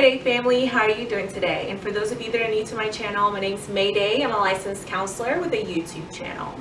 Mayday family, how are you doing today? And for those of you that are new to my channel, my name is Mayday. I'm a licensed counselor with a YouTube channel.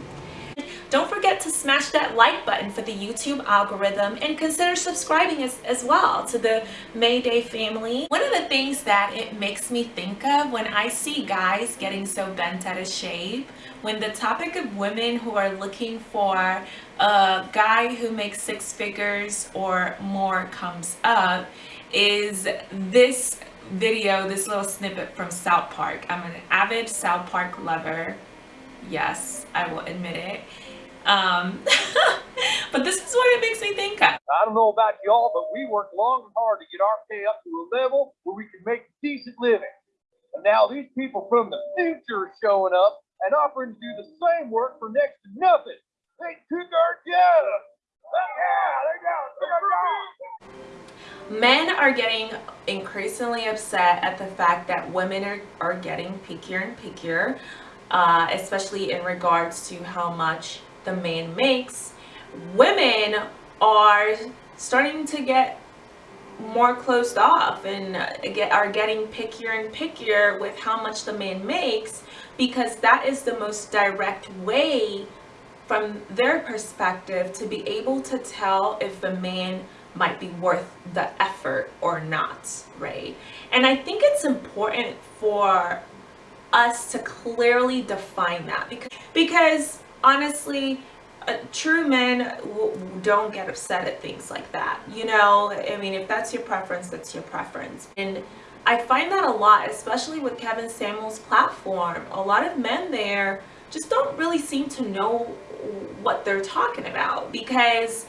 Don't forget to smash that like button for the YouTube algorithm and consider subscribing as, as well to the Mayday family. One of the things that it makes me think of when I see guys getting so bent out of shape, when the topic of women who are looking for a guy who makes six figures or more comes up, is this video, this little snippet from South Park. I'm an avid South Park lover. Yes, I will admit it. Um, but this is what it makes me think of. I don't know about y'all, but we worked long and hard to get our pay up to a level where we can make decent living. And now these people from the future are showing up and offering to do the same work for next to nothing. They took our jobs. Yeah, they got, they got Men are getting increasingly upset at the fact that women are, are getting pickier and pickier, uh, especially in regards to how much the man makes, women are starting to get more closed off and get are getting pickier and pickier with how much the man makes because that is the most direct way from their perspective to be able to tell if the man might be worth the effort or not right and i think it's important for us to clearly define that because because honestly, uh, true men don't get upset at things like that. You know, I mean, if that's your preference, that's your preference. And I find that a lot, especially with Kevin Samuels' platform. A lot of men there just don't really seem to know what they're talking about because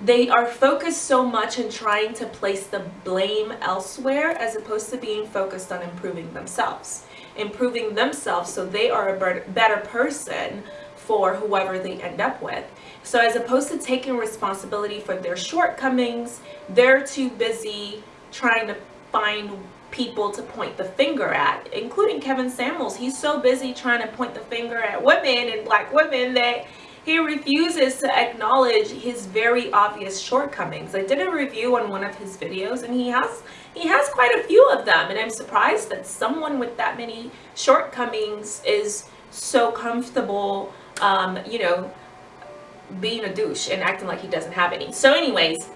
they are focused so much in trying to place the blame elsewhere as opposed to being focused on improving themselves improving themselves so they are a better person for whoever they end up with. So as opposed to taking responsibility for their shortcomings, they're too busy trying to find people to point the finger at, including Kevin Samuels. He's so busy trying to point the finger at women and black women that he refuses to acknowledge his very obvious shortcomings. I did a review on one of his videos and he has he has quite a few of them and I'm surprised that someone with that many shortcomings is so comfortable um, you know, being a douche and acting like he doesn't have any. So anyways,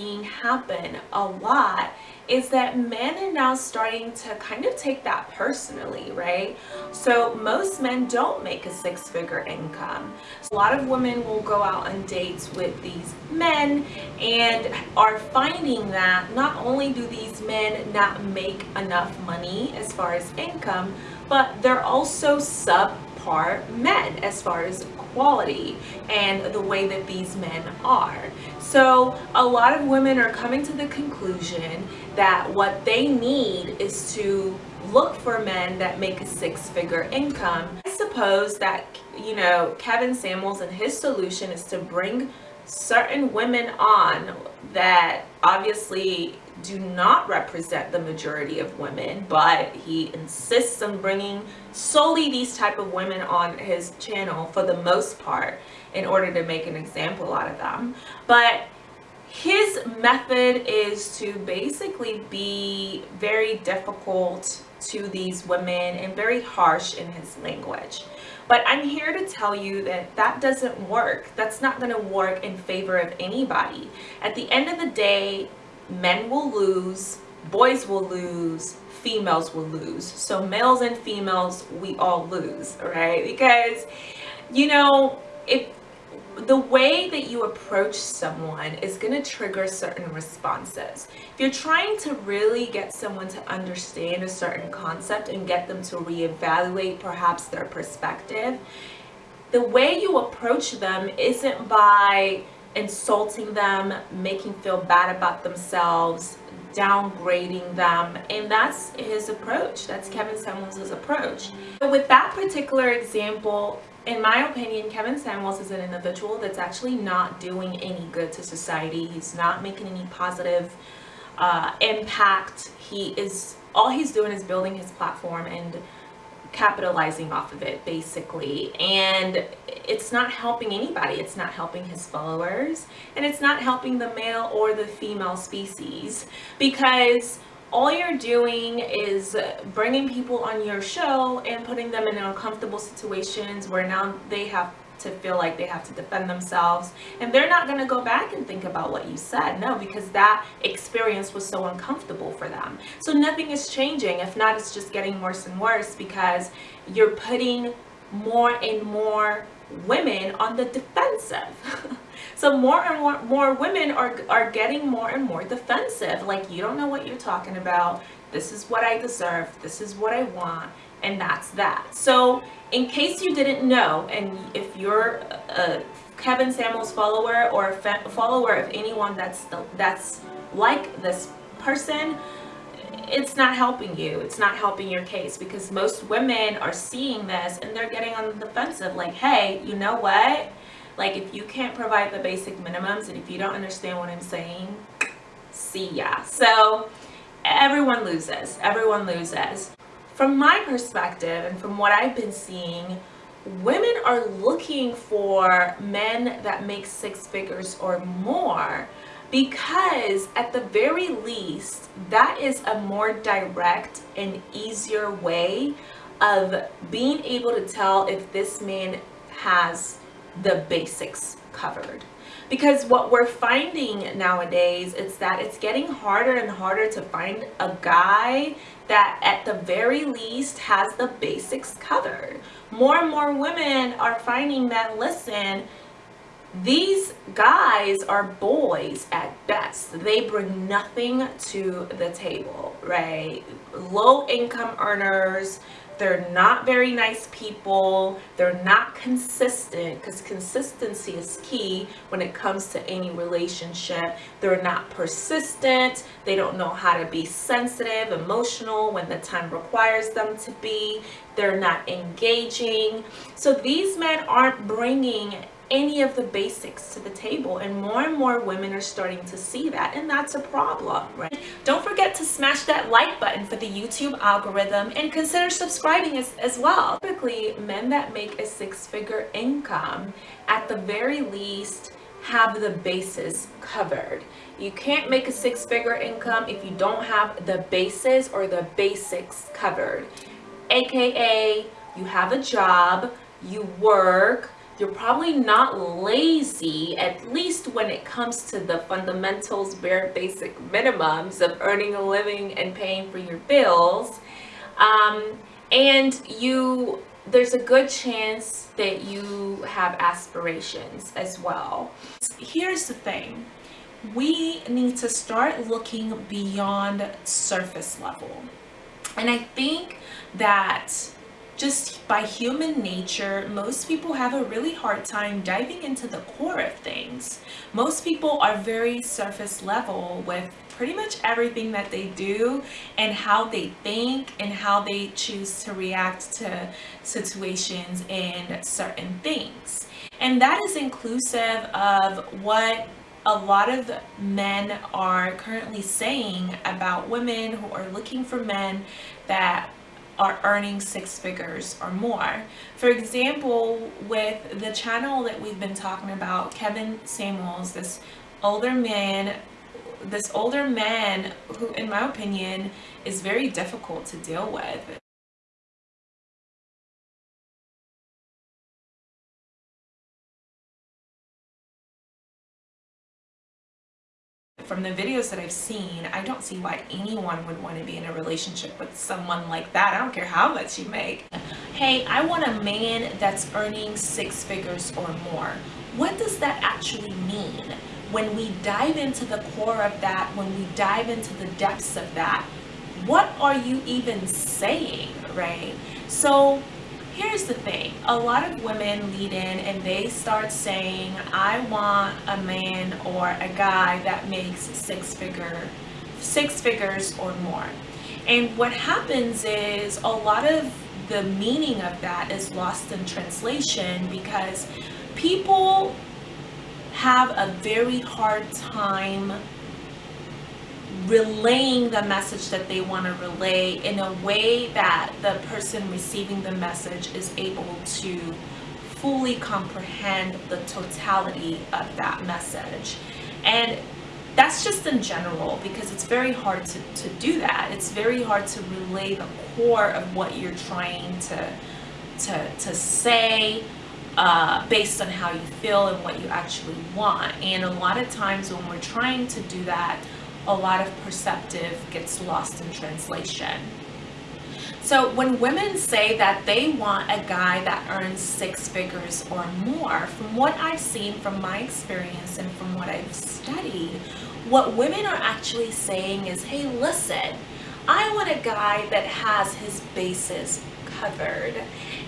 seeing happen a lot is that men are now starting to kind of take that personally, right? So most men don't make a six-figure income. So a lot of women will go out on dates with these men and are finding that not only do these men not make enough money as far as income, but they're also subpar men as far as quality and the way that these men are. So a lot of women are coming to the conclusion that what they need is to look for men that make a six-figure income. I suppose that, you know, Kevin Samuels and his solution is to bring certain women on that obviously do not represent the majority of women but he insists on bringing solely these type of women on his channel for the most part in order to make an example out of them. But his method is to basically be very difficult to these women and very harsh in his language but I'm here to tell you that that doesn't work. That's not going to work in favor of anybody. At the end of the day, men will lose, boys will lose, females will lose. So males and females, we all lose, right? Because, you know, if the way that you approach someone is going to trigger certain responses. If you're trying to really get someone to understand a certain concept and get them to reevaluate perhaps their perspective, the way you approach them isn't by insulting them, making feel bad about themselves, downgrading them and that's his approach that's Kevin Samuels' approach but with that particular example in my opinion Kevin Samuels is an individual that's actually not doing any good to society. He's not making any positive uh, impact. He is all he's doing is building his platform and capitalizing off of it basically. And it's not helping anybody. It's not helping his followers. And it's not helping the male or the female species. Because all you're doing is bringing people on your show and putting them in uncomfortable situations where now they have to feel like they have to defend themselves. And they're not going to go back and think about what you said no because that experience was so uncomfortable for them. So nothing is changing. If not it's just getting worse and worse because you're putting more and more women on the defensive so more and more, more women are, are getting more and more defensive like you don't know what you're talking about this is what I deserve this is what I want and that's that. So in case you didn't know, and if you're a Kevin Samuels follower or a follower of anyone that's the, that's like this person, it's not helping you. It's not helping your case because most women are seeing this and they're getting on the defensive like, hey, you know what? Like if you can't provide the basic minimums and if you don't understand what I'm saying, see ya. So everyone loses. Everyone loses from my perspective and from what I've been seeing, women are looking for men that make six figures or more because at the very least, that is a more direct and easier way of being able to tell if this man has the basics covered because what we're finding nowadays is that it's getting harder and harder to find a guy that at the very least has the basics covered. More and more women are finding that, listen, these guys are boys at best. They bring nothing to the table, right? Low income earners, they're not very nice people. They're not consistent because consistency is key when it comes to any relationship. They're not persistent. They don't know how to be sensitive, emotional when the time requires them to be. They're not engaging. So these men aren't bringing any of the basics to the table and more and more women are starting to see that and that's a problem right? Don't forget to smash that like button for the youtube algorithm and consider subscribing as, as well. Typically men that make a six-figure income at the very least have the bases covered. You can't make a six-figure income if you don't have the bases or the basics covered. Aka you have a job you work you're probably not lazy, at least when it comes to the fundamentals, bare basic minimums of earning a living and paying for your bills. Um, and you, there's a good chance that you have aspirations as well. Here's the thing. We need to start looking beyond surface level. And I think that just by human nature, most people have a really hard time diving into the core of things. Most people are very surface level with pretty much everything that they do and how they think and how they choose to react to situations and certain things. And that is inclusive of what a lot of men are currently saying about women who are looking for men that are earning six figures or more. For example, with the channel that we've been talking about, Kevin Samuels, this older man, this older man who, in my opinion, is very difficult to deal with. From the videos that I've seen, I don't see why anyone would want to be in a relationship with someone like that. I don't care how much you make. Hey, I want a man that's earning six figures or more. What does that actually mean? When we dive into the core of that, when we dive into the depths of that, what are you even saying, right? So here's the thing. A lot of women lead in and they start saying i want a man or a guy that makes six figure six figures or more. And what happens is a lot of the meaning of that is lost in translation because people have a very hard time relaying the message that they want to relay in a way that the person receiving the message is able to fully comprehend the totality of that message. And that's just in general because it's very hard to, to do that. It's very hard to relay the core of what you're trying to, to, to say uh, based on how you feel and what you actually want. And a lot of times when we're trying to do that, a lot of perceptive gets lost in translation. So when women say that they want a guy that earns six figures or more, from what I've seen from my experience and from what I've studied, what women are actually saying is, hey, listen, I want a guy that has his bases covered.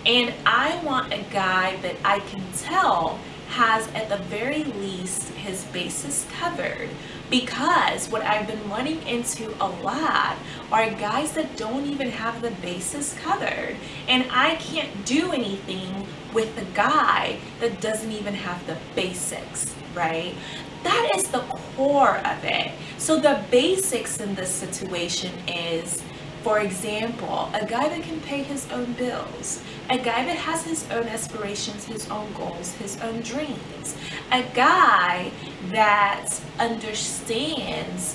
And I want a guy that I can tell has at the very least his bases covered. Because what I've been running into a lot are guys that don't even have the bases covered. And I can't do anything with the guy that doesn't even have the basics right? That is the core of it. So the basics in this situation is for example, a guy that can pay his own bills, a guy that has his own aspirations, his own goals, his own dreams, a guy that understands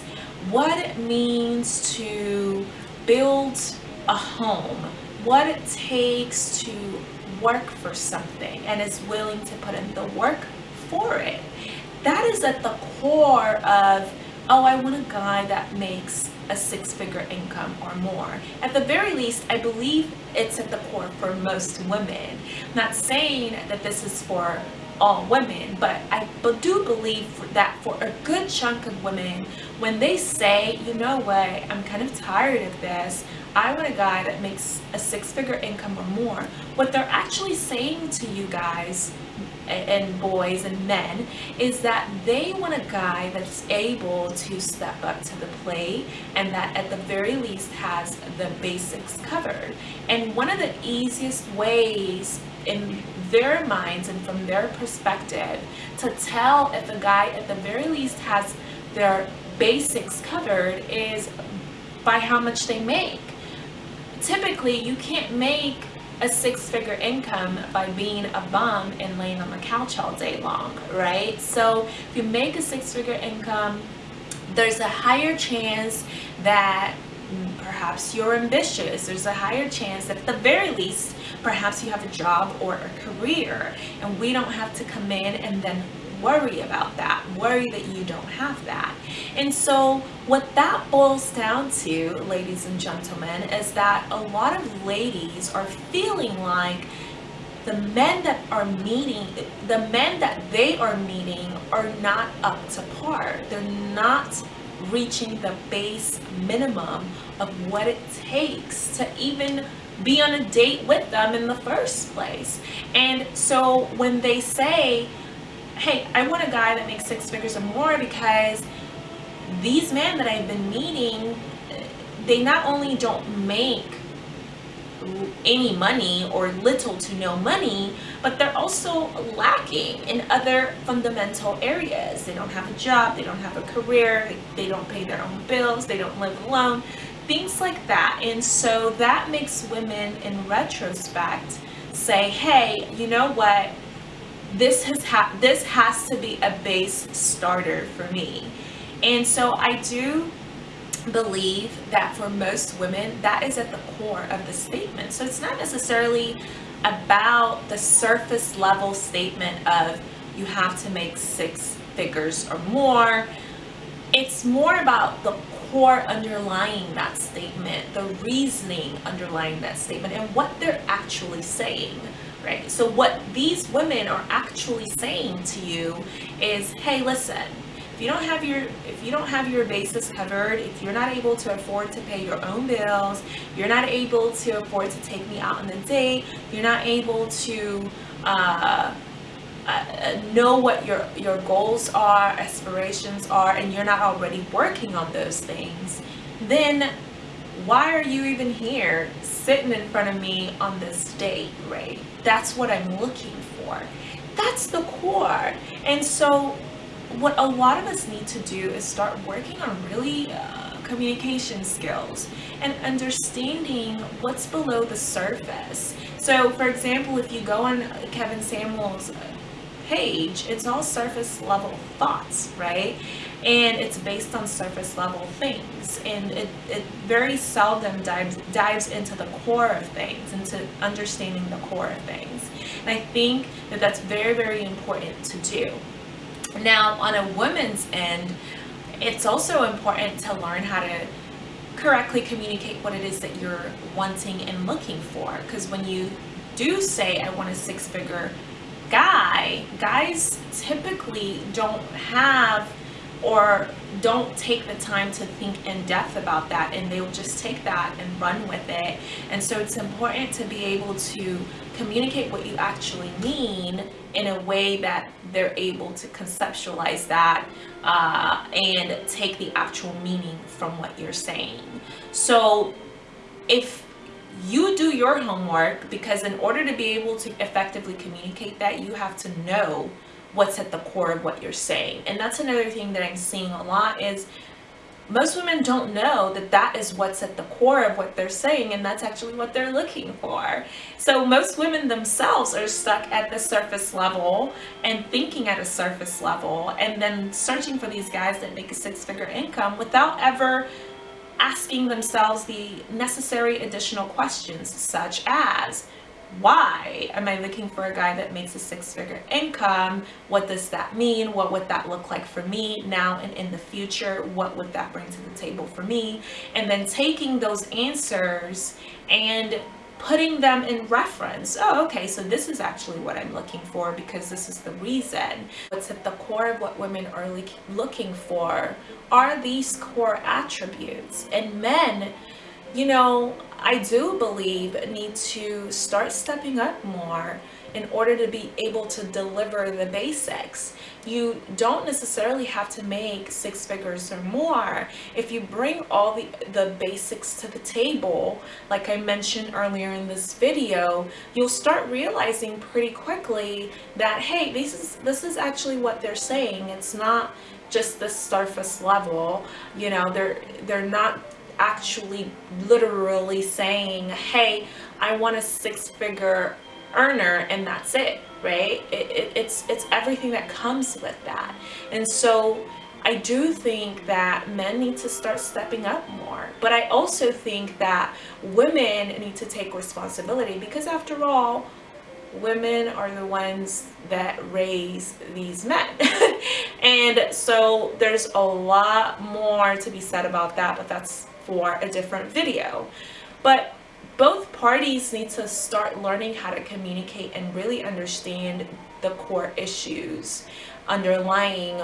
what it means to build a home, what it takes to work for something and is willing to put in the work for it. That is at the core of, oh, I want a guy that makes a six-figure income or more. At the very least, I believe it's at the core for most women. I'm not saying that this is for all women, but I do believe that for a good chunk of women, when they say, you know what, I'm kind of tired of this, I want a guy that makes a six-figure income or more, what they're actually saying to you guys and boys and men is that they want a guy that's able to step up to the plate and that at the very least has the basics covered. And one of the easiest ways in their minds and from their perspective to tell if a guy at the very least has their basics covered is by how much they make. Typically, you can't make a six-figure income by being a bum and laying on the couch all day long, right? So if you make a six-figure income, there's a higher chance that perhaps you're ambitious. There's a higher chance that at the very least, perhaps you have a job or a career and we don't have to come in and then worry about that, worry that you don't have that. And so what that boils down to, ladies and gentlemen, is that a lot of ladies are feeling like the men that are meeting, the men that they are meeting are not up to par. They're not reaching the base minimum of what it takes to even be on a date with them in the first place. And so when they say, hey, I want a guy that makes six figures or more because these men that I've been meeting, they not only don't make any money or little to no money, but they're also lacking in other fundamental areas. They don't have a job, they don't have a career, they, don't pay their own bills, they don't live alone, things like that. And so that makes women in retrospect say, hey, you know what? This has ha- this has to be a base starter for me. And so i do believe that for most women that is at the core of the statement. So it's not necessarily about the surface level statement of you have to make six figures or more. It's more about the core underlying that statement the reasoning underlying that statement and what they're actually saying right? So what these women are actually saying to you is, hey, listen, if you don't have your if you don't have your basis covered, if you're not able to afford to pay your own bills, you're not able to afford to take me out on a date, you're not able to uh, uh, know what your your goals are, aspirations are, and you're not already working on those things, then why are you even here sitting in front of me on this date, right? That's what I'm looking for. That's the core. And so what a lot of us need to do is start working on really uh, communication skills, and understanding what's below the surface. So, for example, if you go on Kevin Samuels' page, it's all surface level thoughts, right? And it's based on surface level things. And it, it very seldom dives, dives into the core of things, into understanding the core of things. And I think that that's very, very important to do. Now, on a woman's end, it's also important to learn how to correctly communicate what it is that you're wanting and looking for. Because when you do say, I want a six figure guy, guys typically don't have or don't take the time to think in depth about that and they'll just take that and run with it. And so it's important to be able to communicate what you actually mean in a way that they're able to conceptualize that uh, and take the actual meaning from what you're saying. So if you do your homework because in order to be able to effectively communicate that, you have to know what's at the core of what you're saying. And that's another thing that I'm seeing a lot is most women don't know that that is what's at the core of what they're saying and that's actually what they're looking for. So most women themselves are stuck at the surface level and thinking at a surface level and then searching for these guys that make a six figure income without ever asking themselves the necessary additional questions such as why am I looking for a guy that makes a six figure income? What does that mean? What would that look like for me now and in the future? What would that bring to the table for me? And then taking those answers and putting them in reference. Oh, okay, so this is actually what I'm looking for because this is the reason. What's at the core of what women are looking for are these core attributes. And men, you know, I do believe need to start stepping up more in order to be able to deliver the basics. You don't necessarily have to make six figures or more. If you bring all the, the basics to the table, like I mentioned earlier in this video, you'll start realizing pretty quickly that, hey, this is, this is actually what they're saying. It's not just the surface level, you know, they're, they're not actually literally saying, hey, I want a six figure earner and that's it, right? It, it, it's, it's everything that comes with that. And so I do think that men need to start stepping up more. But I also think that women need to take responsibility because after all, women are the ones that raise these men. and so there's a lot more to be said about that, but that's for a different video. But both parties need to start learning how to communicate and really understand the core issues underlying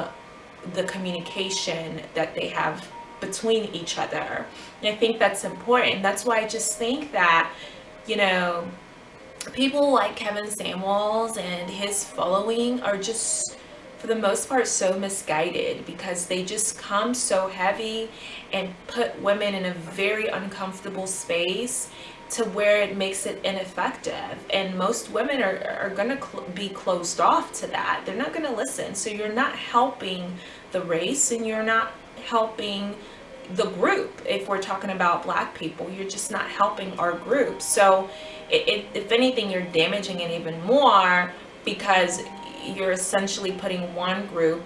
the communication that they have between each other. And I think that's important. That's why I just think that, you know, people like Kevin Samuels and his following are just for the most part so misguided because they just come so heavy and put women in a very uncomfortable space to where it makes it ineffective. And most women are, are going to cl be closed off to that. They're not going to listen. So you're not helping the race and you're not helping the group. If we're talking about black people you're just not helping our group. So it, it, if anything you're damaging it even more because you're essentially putting one group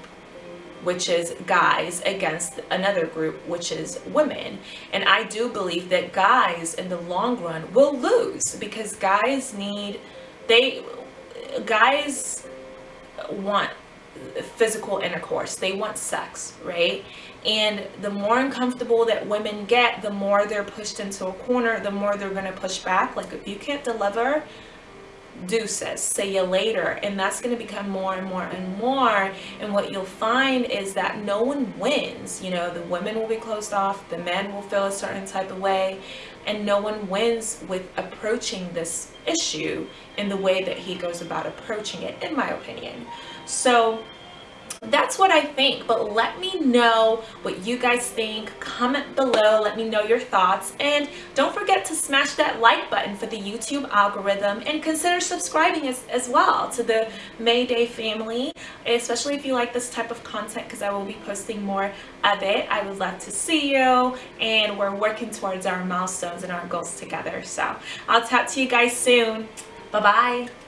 which is guys against another group which is women. And i do believe that guys in the long run will lose because guys need they guys want physical intercourse. They want sex right? And the more uncomfortable that women get the more they're pushed into a corner the more they're going to push back. Like if you can't deliver deuces. See you later. And that's going to become more and more and more. And what you'll find is that no one wins. You know the women will be closed off. The men will feel a certain type of way. And no one wins with approaching this issue in the way that he goes about approaching it in my opinion. So that's what I think. But let me know what you guys think. Comment below. Let me know your thoughts. And don't forget to smash that like button for the YouTube algorithm and consider subscribing as, as well to the Mayday family, especially if you like this type of content because I will be posting more of it. I would love to see you and we're working towards our milestones and our goals together. So I'll talk to you guys soon. Bye-bye.